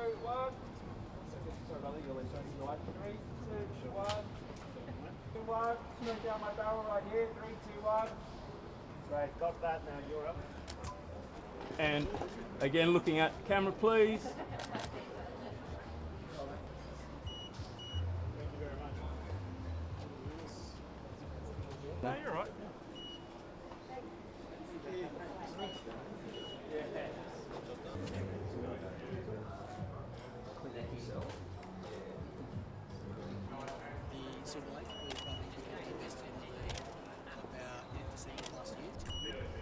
two, one. Sorry, brother, you're left turning right. Three, two, one. Two, one. Smooth down my barrel right here. Three, two, one. Great, got that. Now you're up. And again, looking at camera, please. No, you're all right. the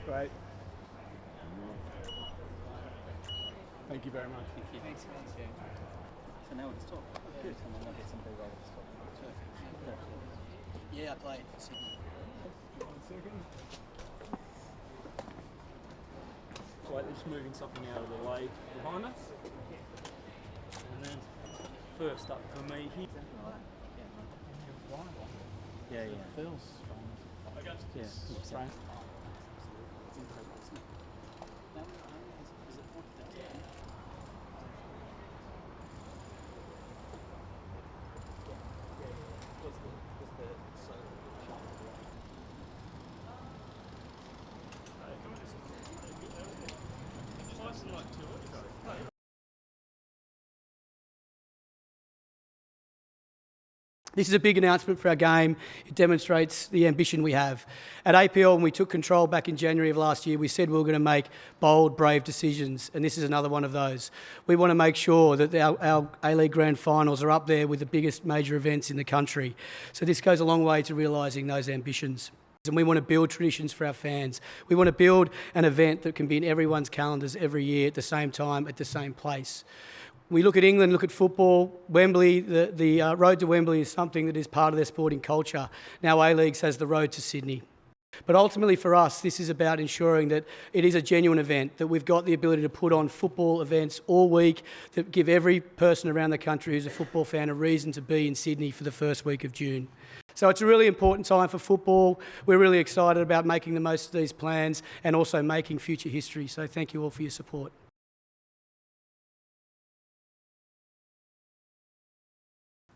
Great. Thank you very much. Thank you. Thanks, thanks. Yeah. So now we can talk. Good. And then we'll get some big rolls. Perfect. Yeah, I played for Sydney. One second. Right, they're just moving something out of the way behind us. And then first up for me here. Yeah, yeah. Feels Yeah. strange. It's incredible, isn't it? Now, um, is, is it 40,000? This is a big announcement for our game. It demonstrates the ambition we have. At APL, when we took control back in January of last year, we said we were going to make bold, brave decisions, and this is another one of those. We want to make sure that our, our A-League Grand Finals are up there with the biggest major events in the country. So this goes a long way to realising those ambitions. And we want to build traditions for our fans. We want to build an event that can be in everyone's calendars every year at the same time, at the same place. We look at England, look at football. Wembley, the, the uh, road to Wembley is something that is part of their sporting culture. Now A League has the road to Sydney. But ultimately for us, this is about ensuring that it is a genuine event, that we've got the ability to put on football events all week that give every person around the country who's a football fan a reason to be in Sydney for the first week of June. So it's a really important time for football. We're really excited about making the most of these plans and also making future history. So thank you all for your support.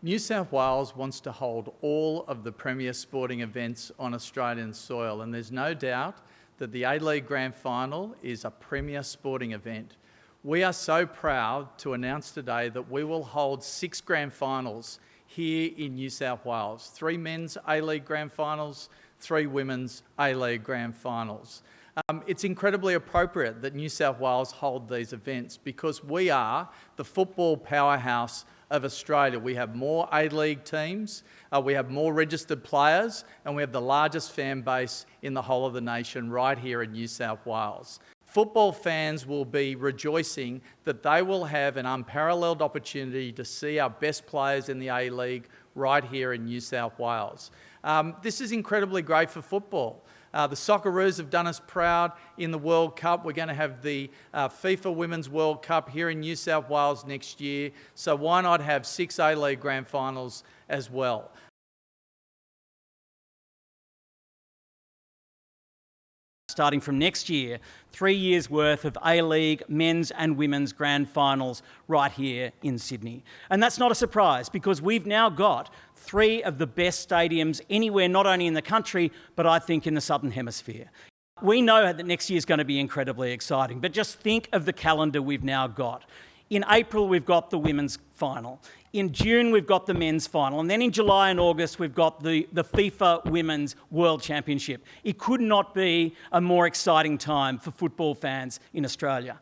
New South Wales wants to hold all of the premier sporting events on Australian soil, and there's no doubt that the A-League Grand Final is a premier sporting event. We are so proud to announce today that we will hold six Grand Finals here in New South Wales. Three men's A-League Grand Finals, three women's A-League Grand Finals. Um, it's incredibly appropriate that New South Wales hold these events because we are the football powerhouse of Australia. We have more A-League teams, uh, we have more registered players, and we have the largest fan base in the whole of the nation right here in New South Wales. Football fans will be rejoicing that they will have an unparalleled opportunity to see our best players in the A-League right here in New South Wales. Um, this is incredibly great for football. Uh, the Socceroos have done us proud in the World Cup. We're going to have the uh, FIFA Women's World Cup here in New South Wales next year. So why not have six A-League Grand Finals as well? Starting from next year, three years worth of A-League men's and women's grand finals right here in Sydney. And that's not a surprise because we've now got three of the best stadiums anywhere, not only in the country, but I think in the Southern Hemisphere. We know that next year is going to be incredibly exciting, but just think of the calendar we've now got. In April, we've got the women's final. In June, we've got the men's final. And then in July and August, we've got the, the FIFA Women's World Championship. It could not be a more exciting time for football fans in Australia.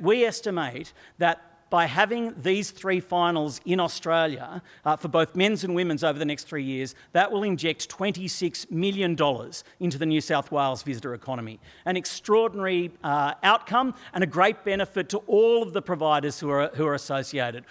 We estimate that by having these three finals in Australia uh, for both men's and women's over the next three years, that will inject $26 million into the New South Wales visitor economy. An extraordinary uh, outcome and a great benefit to all of the providers who are, who are associated.